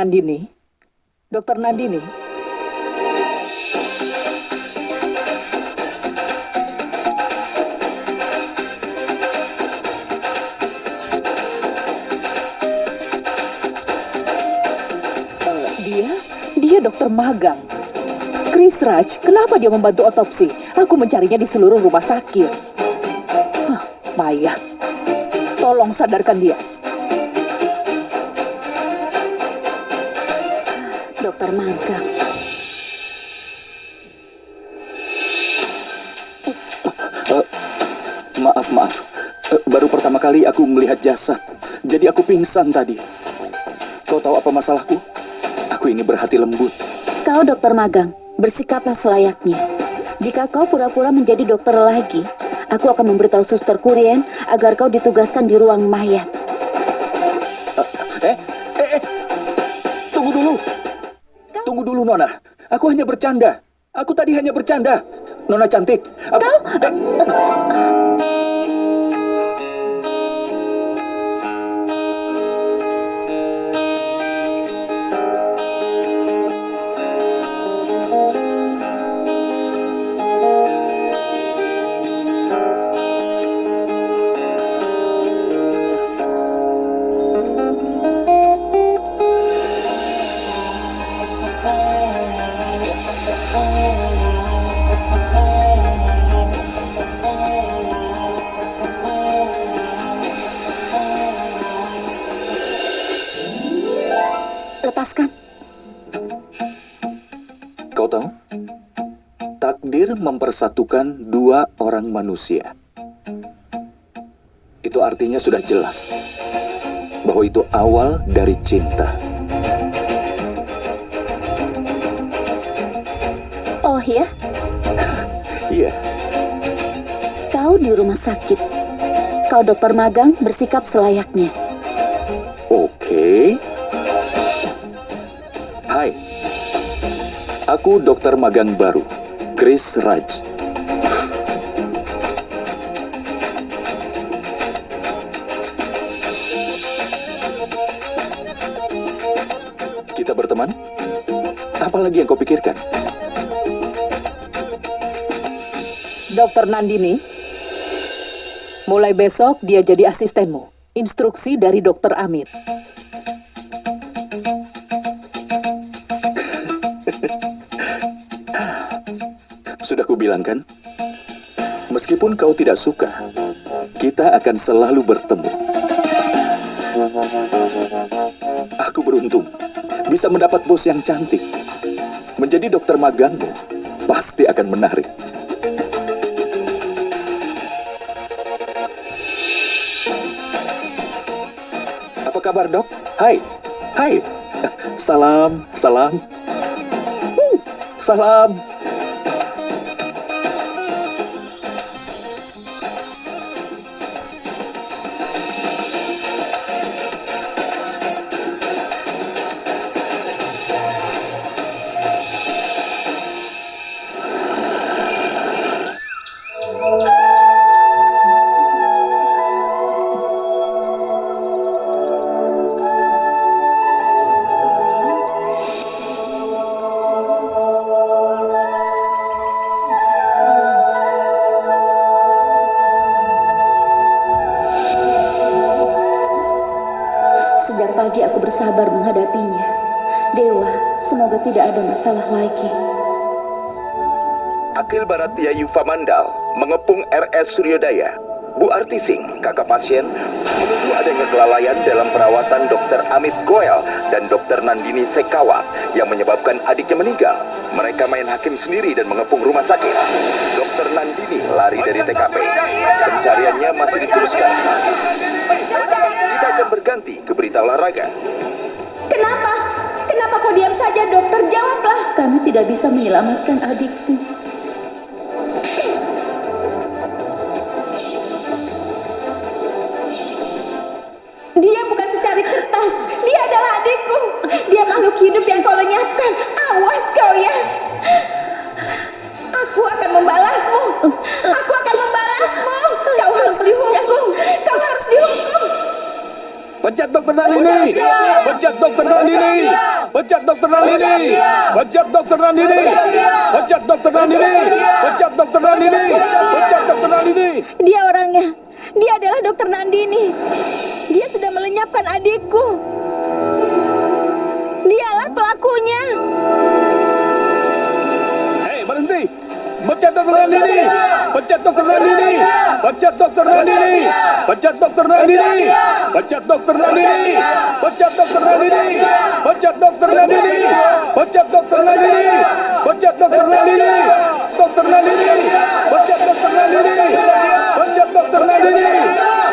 Nandini? Dokter Nandini? Dia? Dia dokter magang. Chris Raj, kenapa dia membantu otopsi? Aku mencarinya di seluruh rumah sakit. Hah, Maya, tolong sadarkan dia. Dokter magang. Maaf, maaf. Eh, Baru pertama kali aku melihat jasad. Jadi aku pingsan tadi. Kau tahu apa masalahku? Aku ini berhati lembut. Kau dokter magang, bersikaplah selayaknya. Jika kau pura-pura menjadi dokter lagi, aku akan memberitahu suster Kurien agar kau ditugaskan di ruang mayat. Eh, eh, eh. Tunggu dulu. Nona. Aku hanya bercanda. Aku tadi hanya bercanda. Nona cantik. Aku... Eh, mempersatukan dua orang manusia. Itu artinya sudah jelas bahwa itu awal dari cinta. Oh ya, Iya, kau di rumah sakit. Kau dokter magang bersikap selayaknya. oke. Hai, aku dokter magang baru, Chris Raj. Apalagi yang kau pikirkan? Dokter Nandini, mulai besok dia jadi asistenmu. Instruksi dari Dokter Amit. Sudah kubilang kan? Meskipun kau tidak suka, kita akan selalu bertemu. Aku beruntung bisa mendapat bos yang cantik. Menjadi dokter magangmu pasti akan menarik. Apa kabar dok? Hai, hai. Salam, salam. Uh, salam. Tidak ada masalah lagi. Akil Barat Yayu Famandal mengepung RS Suryodaya. Bu Artising, kakak pasien, menuduh adanya kelalaian dalam perawatan Dr. Amit Goel dan Dr. Nandini Sekawa yang menyebabkan adiknya meninggal. Mereka main hakim sendiri dan mengepung rumah sakit. Dr. Nandini lari dari TKP. Pencariannya masih diteruskan. Kita akan berganti ke berita olahraga. Kenapa? Kau diam saja, dokter? Jawablah. Kami tidak bisa menyelamatkan adikku. Dia bukan secari kertas. Dia adalah adikku. Dia makhluk hidup yang kau lenyapkan. Awas kau ya. Nandini. Pecat Dokter Nandini. Pecat Dokter Nandini. Pecat Dokter Nandini. Pecat Dokter Nandini. Pecat Dokter Nandini. Pecat Dokter Nandini. Dia orangnya. Dia adalah dokter Nandini. Dia sudah melenyapkan adikku. Dialah pelakunya. Hei, berhenti. Pecat Dokter Nandini. Pecat Dokter Nandini. Pecat Dokter Nandini. Pecat Dokter Nandini. Pecat Dokter Nandini. Pecat Dokter Nandini. Pecat Dokter Nandini. Pecat Dokter Nandini. Pecat Dokter Nandini. Dokter Nandini. Pecat Dokter Nandini. Pecat Dokter Nandini.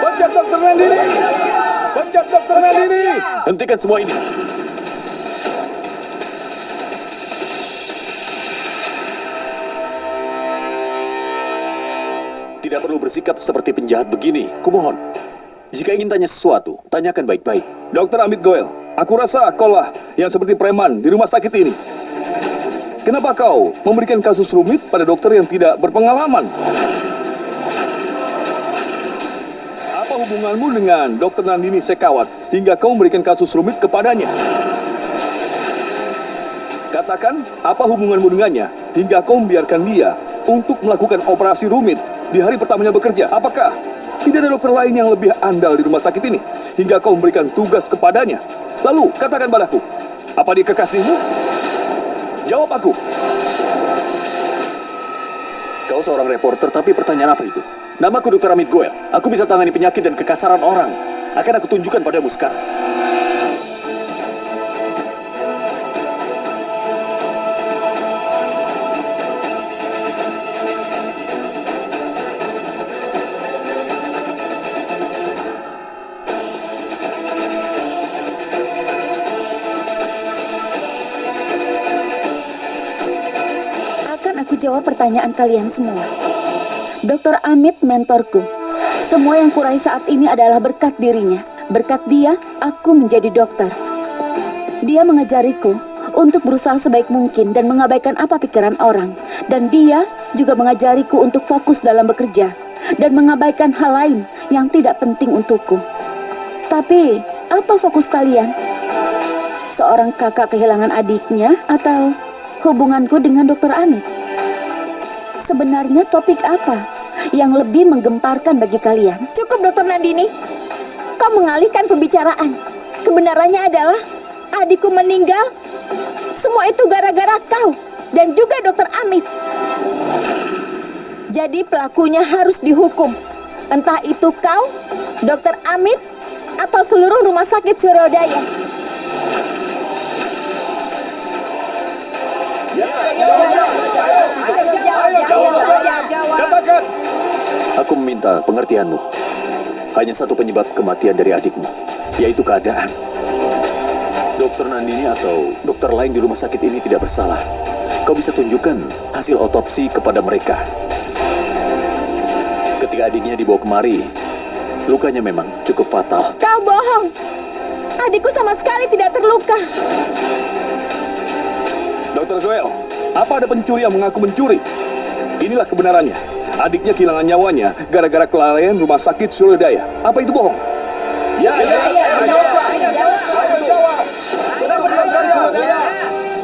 Pecat Dokter Nandini. Pecat Dokter Nandini. Hentikan semua ini. Bersikap seperti penjahat begini. Kumohon. Jika ingin tanya sesuatu, tanyakan baik-baik. Dokter Amit Goel, aku rasa kau lah yang seperti preman di rumah sakit ini. Kenapa kau memberikan kasus rumit pada dokter yang tidak berpengalaman? Apa hubunganmu dengan dokter Nandini Sekawat hingga kau memberikan kasus rumit kepadanya? Katakan, apa hubunganmu dengannya hingga kau membiarkan dia untuk melakukan operasi rumit di hari pertamanya bekerja? Apakah tidak ada dokter lain yang lebih andal di rumah sakit ini hingga kau memberikan tugas kepadanya? Lalu, katakan padaku, apa dia kekasihmu? Jawab aku. Kau seorang reporter, tapi pertanyaan apa itu? Namaku Dr. Amit Goel. Aku bisa tangani penyakit dan kekasaran orang. Akan aku tunjukkan padamu sekarang. Akan aku jawab pertanyaan kalian semua. Dr. Amit mentorku. Semua yang kurai saat ini adalah berkat dirinya. Berkat dia, aku menjadi dokter. Dia mengajariku untuk berusaha sebaik mungkin dan mengabaikan apa pikiran orang. Dan dia juga mengajariku untuk fokus dalam bekerja dan mengabaikan hal lain yang tidak penting untukku. Tapi, apa fokus kalian? Seorang kakak kehilangan adiknya atau hubunganku dengan dokter Amit? Sebenarnya topik apa yang lebih menggemparkan bagi kalian? Cukup dokter Nandini. Kau mengalihkan pembicaraan. Kebenarannya adalah adikku meninggal. Semua itu gara-gara kau dan juga dokter Amit. Jadi pelakunya harus dihukum. Entah itu kau, dokter Amit, atau seluruh rumah sakit Surodaya. Aku meminta pengertianmu. Hanya satu penyebab kematian dari adikmu, yaitu keadaan. Dokter Nandini atau dokter lain di rumah sakit ini tidak bersalah. Kau bisa tunjukkan hasil otopsi kepada mereka. Ketika adiknya dibawa kemari, lukanya memang cukup fatal. Kau bohong. Adikku sama sekali tidak terluka. Dokter Goel, apa ada pencuri yang mengaku mencuri? Inilah kebenarannya. Adiknya kehilangan nyawanya gara-gara kelalaian rumah sakit Surodaya. Apa itu bohong? Ya, ya, ya.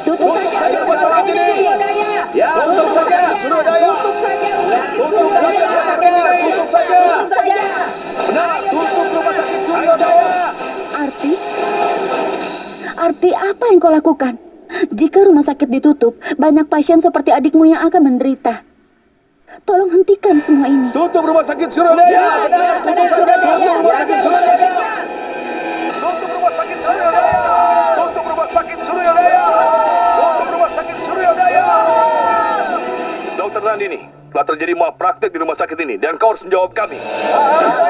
Tutup saja. Ya, tutup saja. Tutup saja. Tutup saja. Tutup saja. Tutup saja. Benar, tutup rumah sakit Surodaya. Arti? Arti apa yang kau lakukan? Jika rumah sakit ditutup, banyak pasien seperti adikmu yang akan menderita. Tolong hentikan semua ini. Tutup rumah sakit Surodaya. Tutup saja. Tutup rumah sakit Surodaya. Tutup rumah sakit Surodaya. Tutup rumah sakit Surodaya. Tutup rumah sakit Surodaya. Dokter Nandini, telah terjadi malpraktek di rumah sakit ini dan kau harus menjawab kami. Dokter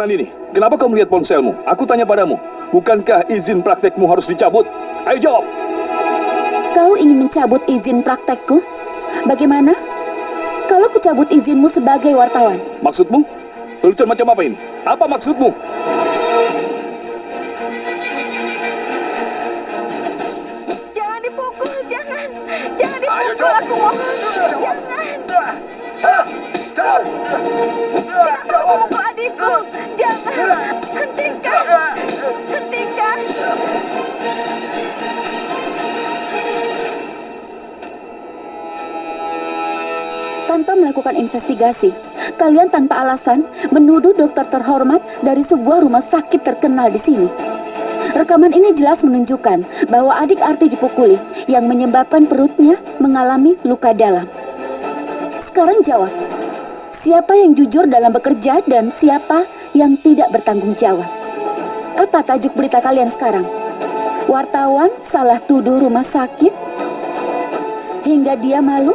Nandini, kenapa kau melihat ponselmu? Aku tanya padamu, bukankah izin praktekmu harus dicabut? Ayo jawab. Kau ingin mencabut izin praktekku? Bagaimana? Kalau kucabut izinmu sebagai wartawan, Maksudmu? Lelucon macam apa ini? Apa maksudmu? Jangan dipukul, jangan. Jangan Ayo, dipukul, Jok. aku mohon. Jangan. Tidak melakukan investigasi, kalian tanpa alasan menuduh dokter terhormat dari sebuah rumah sakit terkenal di sini. Rekaman ini jelas menunjukkan bahwa adik Arti dipukuli yang menyebabkan perutnya mengalami luka dalam. Sekarang jawab, siapa yang jujur dalam bekerja dan siapa yang tidak bertanggung jawab? Apa tajuk berita kalian sekarang? Wartawan salah tuduh rumah sakit hingga dia malu?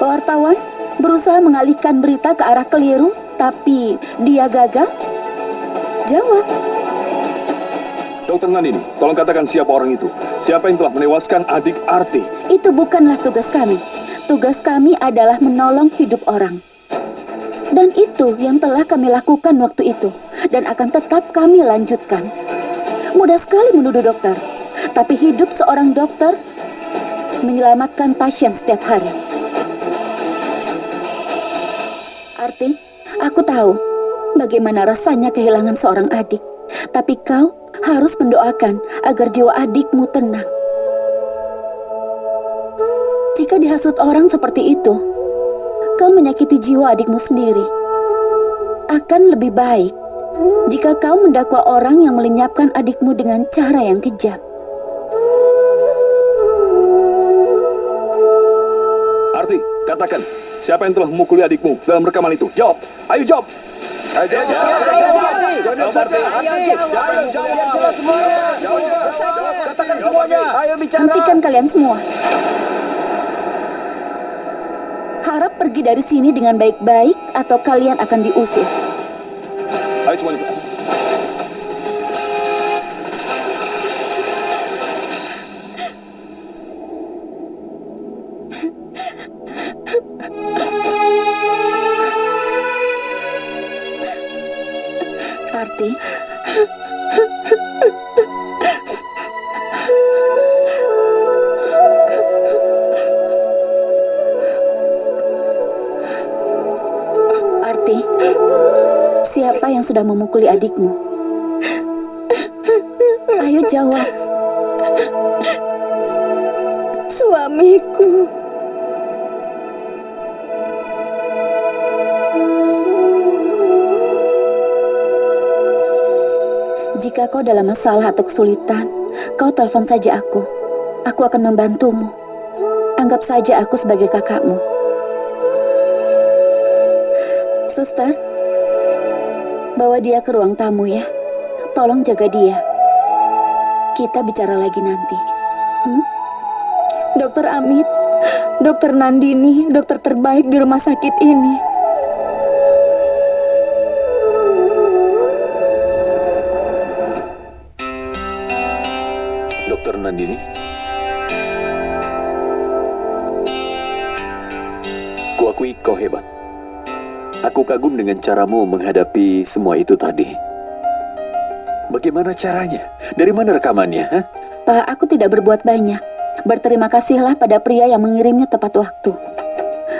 Wartawan berusaha mengalihkan berita ke arah keliru, tapi dia gagal? Jawab. Dokter Nandini, tolong katakan siapa orang itu. Siapa yang telah menewaskan adik Arti? Itu bukanlah tugas kami. Tugas kami adalah menolong hidup orang. Dan itu yang telah kami lakukan waktu itu. Dan akan tetap kami lanjutkan. Mudah sekali menuduh dokter. Tapi hidup seorang dokter menyelamatkan pasien setiap hari. Arti, aku tahu bagaimana rasanya kehilangan seorang adik. Tapi kau harus mendoakan agar jiwa adikmu tenang. Jika dihasut orang seperti itu, kau menyakiti jiwa adikmu sendiri. Akan lebih baik jika kau mendakwa orang yang melenyapkan adikmu dengan cara yang kejam. Arti, katakan, siapa yang telah memukuli adikmu dalam rekaman itu? Jawab. Ayo jawab. Ayo Katakan semuanya. Ayo bicara. Hentikan kalian semua. Harap pergi dari sini dengan baik-baik atau kalian akan diusir. Ayo semuanya. Sudah memukuli adikmu? Ayo jawab. Suamiku. Jika kau dalam masalah atau kesulitan, kau telepon saja aku. Aku akan membantumu. Anggap saja aku sebagai kakakmu. Suster, bawa dia ke ruang tamu ya. Tolong jaga dia. Kita bicara lagi nanti. Hmm? Dokter Amit, Dokter Nandini, dokter terbaik di rumah sakit ini. Dokter Nandini? Kuakui kau hebat. Aku kagum dengan caramu menghadapi semua itu tadi. Bagaimana caranya? Dari mana rekamannya? hah? Pak, aku tidak berbuat banyak. Berterima kasihlah pada pria yang mengirimnya tepat waktu.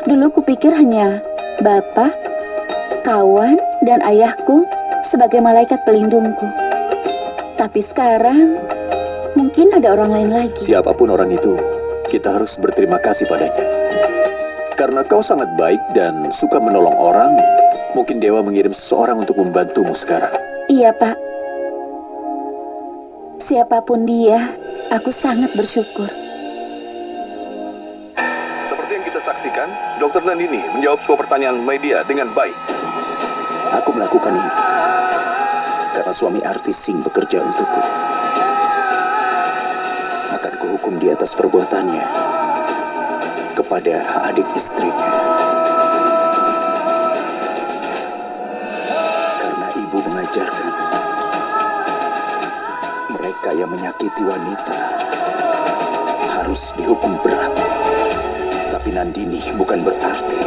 Dulu kupikir hanya bapak, kawan, dan ayahku sebagai malaikat pelindungku. Tapi sekarang mungkin ada orang lain lagi. Siapa pun orang itu, kita harus berterima kasih padanya. Karena kau sangat baik dan suka menolong orang, mungkin Dewa mengirim seseorang untuk membantumu sekarang. Iya, Pak. Siapa pun dia, aku sangat bersyukur. Seperti yang kita saksikan, Dokter Nandini menjawab semua pertanyaan media dengan baik. Aku melakukan ini karena suami artis Singh bekerja untukku. Akan kuhukum di atas perbuatannya kepada adik istrinya. Karena ajarkan. Mereka yang menyakiti wanita harus dihukum berat. Tapi Nandini bukan berarti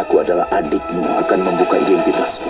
aku adalah adikmu akan membuka identitas